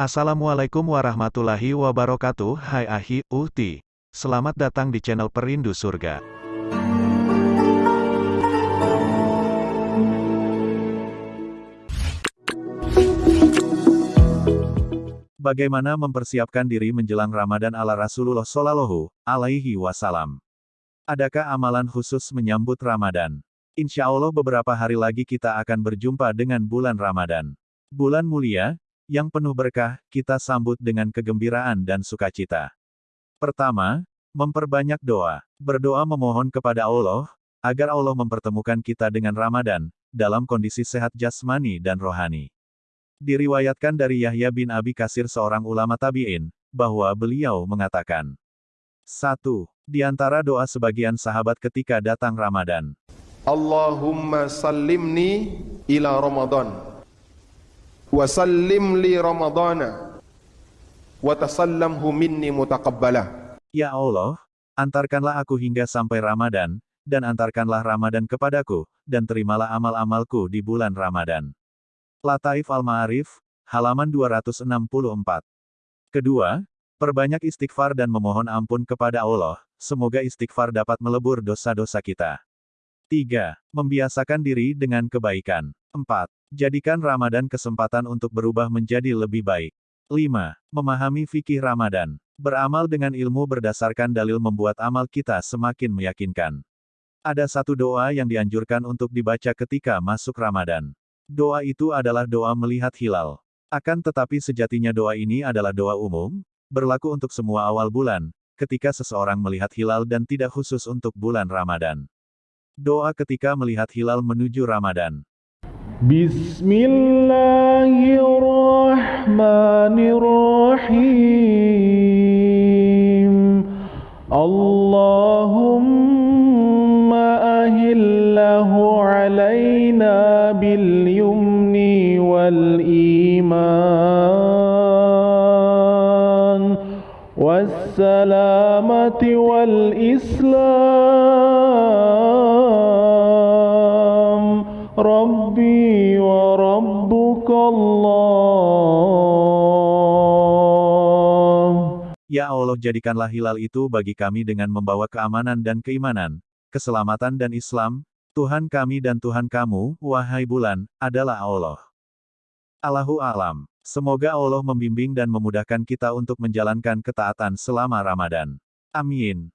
Assalamualaikum warahmatullahi wabarakatuh Hai Ahi, Uhti Selamat datang di channel Perindu Surga Bagaimana mempersiapkan diri menjelang Ramadan ala Rasulullah Shallallahu alaihi wasallam? Adakah amalan khusus menyambut Ramadan? Insya Allah beberapa hari lagi kita akan berjumpa dengan bulan Ramadan. Bulan mulia, yang penuh berkah, kita sambut dengan kegembiraan dan sukacita. Pertama, memperbanyak doa. Berdoa memohon kepada Allah, agar Allah mempertemukan kita dengan Ramadan, dalam kondisi sehat jasmani dan rohani. Diriwayatkan dari Yahya bin Abi Kasir seorang ulama tabi'in, bahwa beliau mengatakan. 1. Di antara doa sebagian sahabat ketika datang Ramadan. Allahumma sallimni ila Ramadan. Wa sallim li Ramadana. Wa tasallamhu minni mutaqabbala. Ya Allah, antarkanlah aku hingga sampai Ramadan, dan antarkanlah Ramadan kepadaku, dan terimalah amal-amalku di bulan Ramadan. Lataif Al-Ma'arif, halaman 264. Kedua, perbanyak istighfar dan memohon ampun kepada Allah, semoga istighfar dapat melebur dosa-dosa kita. 3. Membiasakan diri dengan kebaikan. 4. Jadikan Ramadan kesempatan untuk berubah menjadi lebih baik. 5. Memahami fikih Ramadan. Beramal dengan ilmu berdasarkan dalil membuat amal kita semakin meyakinkan. Ada satu doa yang dianjurkan untuk dibaca ketika masuk Ramadan. Doa itu adalah doa melihat hilal. Akan tetapi sejatinya doa ini adalah doa umum, berlaku untuk semua awal bulan, ketika seseorang melihat hilal dan tidak khusus untuk bulan Ramadan. Doa ketika melihat hilal menuju Ramadan. بسم الله الرحمن الرحيم اللهم أهله علينا باليمن والإيمان والسلامة والإسلام ربي Allah. Ya Allah jadikanlah hilal itu bagi kami dengan membawa keamanan dan keimanan, keselamatan dan Islam, Tuhan kami dan Tuhan kamu, wahai bulan, adalah Allah. Allahu alam. Semoga Allah membimbing dan memudahkan kita untuk menjalankan ketaatan selama Ramadan. Amin.